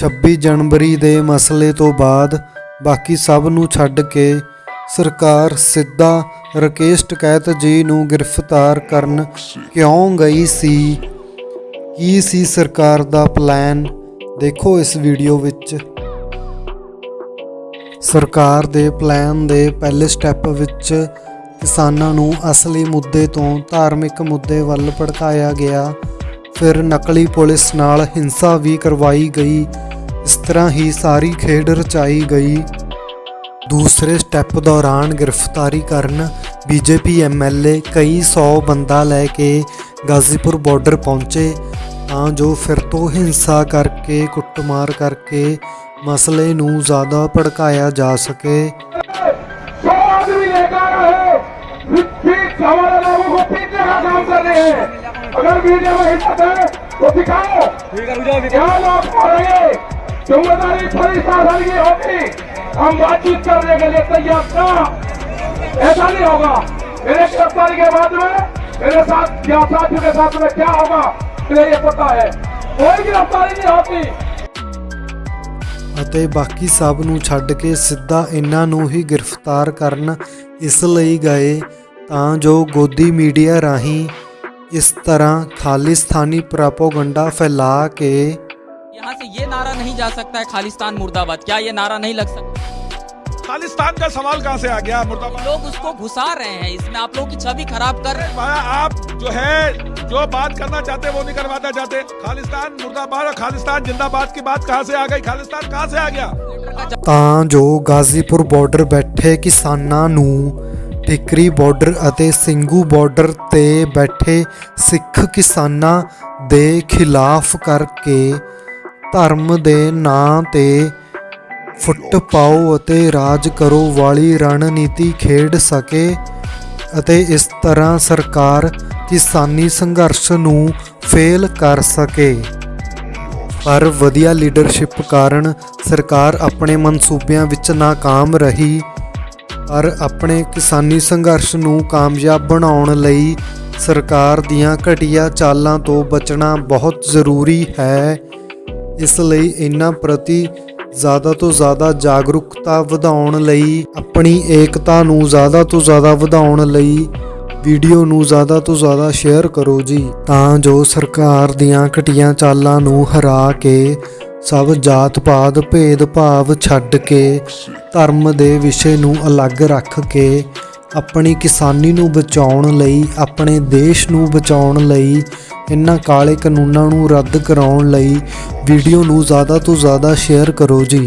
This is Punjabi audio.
26 ਜਨਵਰੀ ਦੇ ਮਸਲੇ ਤੋਂ ਬਾਅਦ ਬਾਕੀ ਸਭ ਨੂੰ ਛੱਡ ਕੇ ਸਰਕਾਰ ਸਿੱਧਾ ਰਕੇਸ਼ ਟਕੈਤ ਜੀ ਨੂੰ ਗ੍ਰਿਫਤਾਰ ਕਰਨ ਕਿਉਂ ਗਈ ਸੀ? ਕੀ ਸੀ ਸਰਕਾਰ ਦਾ ਪਲਾਨ? ਦੇਖੋ ਇਸ ਵੀਡੀਓ ਵਿੱਚ। ਸਰਕਾਰ ਦੇ ਪਲਾਨ ਦੇ ਪਹਿਲੇ ਸਟੈਪ ਵਿੱਚ ਕਿਸਾਨਾਂ ਨੂੰ ਅਸਲੀ ਮੁੱਦੇ ਤੋਂ ਧਾਰਮਿਕ ਮੁੱਦੇ ਵੱਲ ਭੜਕਾਇਆ ਗਿਆ। ਫਿਰ ਨਕਲੀ ਪੁਲਿਸ ਨਾਲ ਹਿੰਸਾ ਵੀ ਕਰਵਾਈ ਗਈ। ਇਸ ਤਰ੍ਹਾਂ ਹੀ ਸਾਰੀ ਖੇਡ ਰਚਾਈ ਗਈ ਦੂਸਰੇ ਸਟੈਪ ਦੌਰਾਨ ਗ੍ਰਿਫਤਾਰੀ ਕਰਨ ਬੀਜੇਪੀ ਐਮਐਲਏ ਕਈ 100 ਬੰਦਾ ਲੈ ਕੇ ਗਾਜ਼ੀਪੁਰ ਬਾਰਡਰ ਪਹੁੰਚੇ ਤਾਂ ਜੋ ਫਿਰ ਤੋਂ ਹਿੰਸਾ ਕਰਕੇ ਕੁੱਟਮਾਰ ਕਰਕੇ ਮਸਲੇ ਨੂੰ ਜ਼ਿਆਦਾ ਭੜਕਾਇਆ ਜਾ ਸਕੇ सौ आदमी लेकर है ठीक हमारे लोगों को पीटने का काम कर रहे हैं अगर मीडिया में हिम्मत है तो दिखाओ क्या लोग पढ़ेंगे जिम्मेदारी थोड़ी शासन की होगी हम बातचीत करने के लिए तैयार था ऐसा नहीं होगा मेरे गिरफ्तारी के बाद में मेरे साथ या साथियों के साथ में क्या होगा मुझे ये पता है कोई गिरफ्तारी नहीं होती ਅਤੇ ਬਾਕੀ ਸਭ ਨੂੰ ਛੱਡ ਕੇ ਸਿੱਧਾ ਇਹਨਾਂ ਨੂੰ ਹੀ ਗ੍ਰਿਫਤਾਰ ਕਰਨ ਇਸ ਲਈ ਗਏ ਤਾਂ ਜੋ ਗੋਦੀ ਮੀਡੀਆ ਰਾਹੀਂ ਇਸ ਤਰ੍ਹਾਂ ਖਾਲਿਸਤਾਨੀ ਪ੍ਰਾਪੋਗੰਡਾ ਫੈਲਾ ਕੇ यहाँ से ये नारा नहीं जा सकता है खालिस्तान मुर्दाबाद क्या ये नारा नहीं लग सकता खालिस्तान का सवाल कहाँ से आ गया मुर्दाबाद लोग उसको घुसा रहे हैं इसमें आप लोगों की छवि खराब कर रहे हैं भाया आप जो है जो बात करना चाहते हैं वो नहीं करवाना चाहते खालिस्तान मुर्दाबाद और खालिस्तान जिंदाबाद की बात कहाँ से आ गई खालिस्तान कहाँ से आ गया ਤਾਂ ਜੋ ਗਾਜ਼ੀਪੁਰ ਬਾਰਡਰ ਬੈਠੇ ਕਿਸਾਨਾਂ ਨੂੰ ਟਿਕਰੀ ਬਾਰਡਰ ਅਤੇ ਸਿੰਘੂ ਬਾਰਡਰ ਤੇ ਬੈਠੇ ਸਿੱਖ ਕਿਸਾਨਾਂ ਦੇ ਖਿਲਾਫ ਕਰਕੇ ਧਰਮ ਦੇ ਨਾਂ ਤੇ ਫੁੱਟ ਪਾਓ ਅਤੇ ਰਾਜ ਕਰੋ, ਵਾਲੀ ਰਣਨੀਤੀ ਖੇਡ ਸਕੇ ਅਤੇ ਇਸ ਤਰ੍ਹਾਂ ਸਰਕਾਰ ਕਿਸਾਨੀ ਸੰਘਰਸ਼ ਨੂੰ ਫੇਲ ਕਰ ਸਕੇ। ਪਰ ਵਧੀਆ ਲੀਡਰਸ਼ਿਪ ਕਾਰਨ ਸਰਕਾਰ ਆਪਣੇ ਮਨਸੂਬਿਆਂ ਵਿੱਚ ਨਾਕਾਮ ਰਹੀ, ਪਰ ਆਪਣੇ ਕਿਸਾਨੀ ਸੰਘਰਸ਼ ਨੂੰ ਕਾਮਯਾਬ ਬਣਾਉਣ ਲਈ ਸਰਕਾਰ ਦੀਆਂ ਘਟੀਆ ਚਾਲਾਂ ਤੋਂ ਬਚਣਾ ਬਹੁਤ ਜ਼ਰੂਰੀ ਹੈ। ਇਸ ਲਈ ਇਹਨਾਂ ਪ੍ਰਤੀ ਜ਼ਿਆਦਾ ਤੋਂ ਜ਼ਿਆਦਾ ਜਾਗਰੂਕਤਾ ਵਧਾਉਣ ਲਈ, ਆਪਣੀ ਏਕਤਾ ਨੂੰ ਜ਼ਿਆਦਾ ਤੋਂ ਜ਼ਿਆਦਾ ਵਧਾਉਣ ਲਈ ਵੀਡੀਓ ਨੂੰ ਜ਼ਿਆਦਾ ਤੋਂ ਜ਼ਿਆਦਾ ਸ਼ੇਅਰ ਕਰੋ ਜੀ, ਤਾਂ ਜੋ ਸਰਕਾਰ ਦੀਆਂ ਘਟੀਆਂ ਚਾਲਾਂ ਨੂੰ ਹਰਾ ਕੇ ਸਭ ਜਾਤ-ਪਾਤ ਭੇਦ-ਭਾਵ ਛੱਡ ਕੇ ਧਰਮ ਦੇ ਵਿਸ਼ੇ ਨੂੰ ਅਲੱਗ ਰੱਖ ਕੇ ਆਪਣੀ ਕਿਸਾਨੀ ਨੂੰ ਬਚਾਉਣ ਲਈ, ਆਪਣੇ ਦੇਸ਼ ਨੂੰ ਬਚਾਉਣ ਲਈ, ਇਹਨਾਂ ਕਾਲੇ ਕਾਨੂੰਨਾਂ ਨੂੰ ਰੱਦ ਕਰਾਉਣ ਲਈ ਵੀਡੀਓ ਨੂੰ ਜ਼ਿਆਦਾ ਤੋਂ ਜ਼ਿਆਦਾ ਸ਼ੇਅਰ ਕਰੋ ਜੀ।